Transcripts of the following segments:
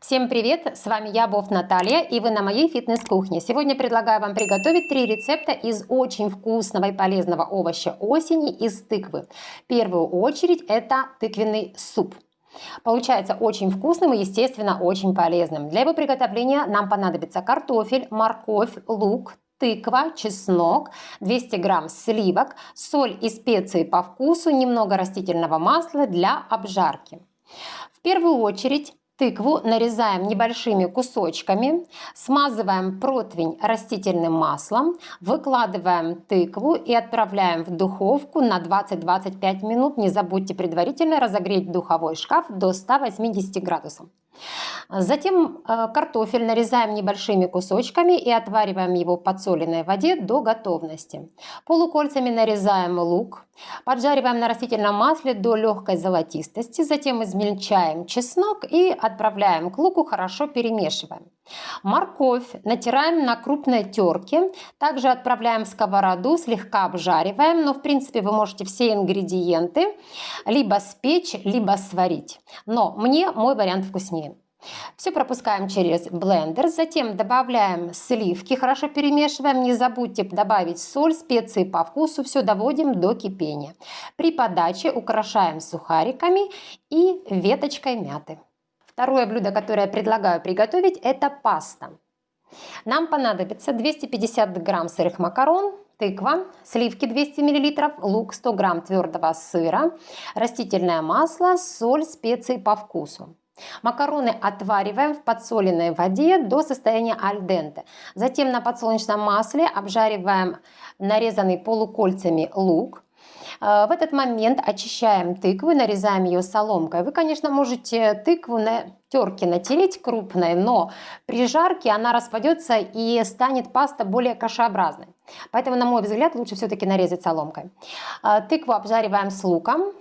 Всем привет! С вами я, Бов Наталья, и вы на моей фитнес-кухне. Сегодня предлагаю вам приготовить три рецепта из очень вкусного и полезного овоща осени из тыквы. В первую очередь это тыквенный суп. Получается очень вкусным и, естественно, очень полезным. Для его приготовления нам понадобится картофель, морковь, лук, тыква, чеснок, 200 грамм сливок, соль и специи по вкусу, немного растительного масла для обжарки. В первую очередь Тыкву нарезаем небольшими кусочками, смазываем противень растительным маслом, выкладываем тыкву и отправляем в духовку на 20-25 минут. Не забудьте предварительно разогреть духовой шкаф до 180 градусов. Затем э, картофель нарезаем небольшими кусочками и отвариваем его в подсоленной воде до готовности. Полукольцами нарезаем лук, поджариваем на растительном масле до легкой золотистости, затем измельчаем чеснок и отправляем к луку, хорошо перемешиваем. Морковь натираем на крупной терке, также отправляем в сковороду, слегка обжариваем, но в принципе вы можете все ингредиенты либо спечь, либо сварить. Но мне мой вариант вкуснее. Все пропускаем через блендер, затем добавляем сливки, хорошо перемешиваем. Не забудьте добавить соль, специи по вкусу, все доводим до кипения. При подаче украшаем сухариками и веточкой мяты. Второе блюдо, которое я предлагаю приготовить, это паста. Нам понадобится 250 грамм сырых макарон, тыква, сливки 200 мл, лук 100 грамм твердого сыра, растительное масло, соль, специи по вкусу. Макароны отвариваем в подсоленной воде до состояния альденте. Затем на подсолнечном масле обжариваем нарезанный полукольцами лук. Э, в этот момент очищаем тыкву нарезаем ее соломкой. Вы, конечно, можете тыкву на терке натереть крупной, но при жарке она распадется и станет паста более кашеобразной. Поэтому, на мой взгляд, лучше все-таки нарезать соломкой. Э, тыкву обжариваем с луком.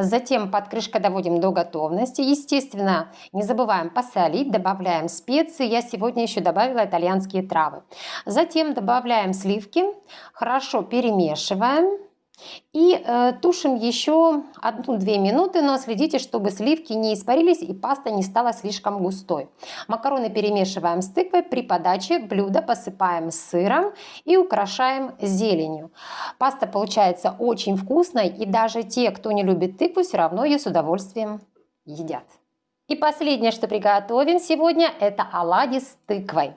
Затем под крышкой доводим до готовности. Естественно, не забываем посолить, добавляем специи. Я сегодня еще добавила итальянские травы. Затем добавляем сливки, хорошо перемешиваем. И э, тушим еще 1-2 минуты, но следите, чтобы сливки не испарились и паста не стала слишком густой. Макароны перемешиваем с тыквой, при подаче блюда посыпаем сыром и украшаем зеленью. Паста получается очень вкусной и даже те, кто не любит тыкву, все равно ее с удовольствием едят. И последнее, что приготовим сегодня, это оладьи с тыквой.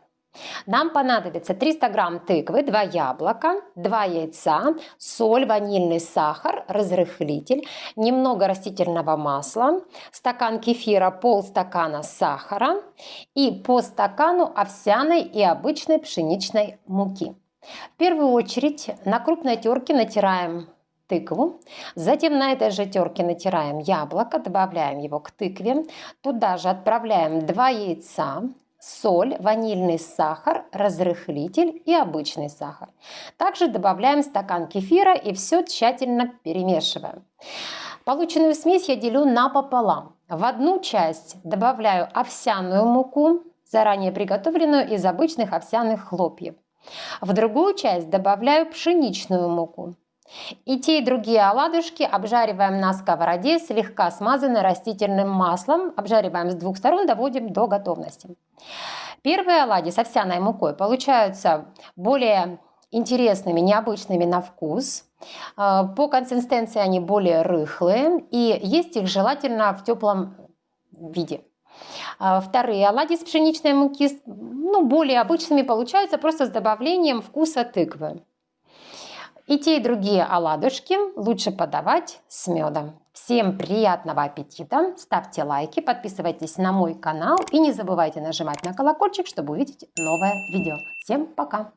Нам понадобится 300 грамм тыквы, 2 яблока, 2 яйца, соль, ванильный сахар, разрыхлитель, немного растительного масла, стакан кефира, полстакана сахара и по стакану овсяной и обычной пшеничной муки. В первую очередь на крупной терке натираем тыкву. Затем на этой же терке натираем яблоко, добавляем его к тыкве. Туда же отправляем 2 яйца, соль, ванильный сахар, разрыхлитель и обычный сахар. Также добавляем стакан кефира и все тщательно перемешиваем. Полученную смесь я делю напополам. В одну часть добавляю овсяную муку, заранее приготовленную из обычных овсяных хлопьев. В другую часть добавляю пшеничную муку. И те, и другие оладушки обжариваем на сковороде, слегка смазанной растительным маслом. Обжариваем с двух сторон, доводим до готовности. Первые оладьи с овсяной мукой получаются более интересными, необычными на вкус. А, по консистенции они более рыхлые и есть их желательно в теплом виде. А, вторые оладьи с пшеничной муки ну, более обычными получаются просто с добавлением вкуса тыквы. И те, и другие оладушки лучше подавать с медом. Всем приятного аппетита, ставьте лайки, подписывайтесь на мой канал и не забывайте нажимать на колокольчик, чтобы увидеть новое видео. Всем пока!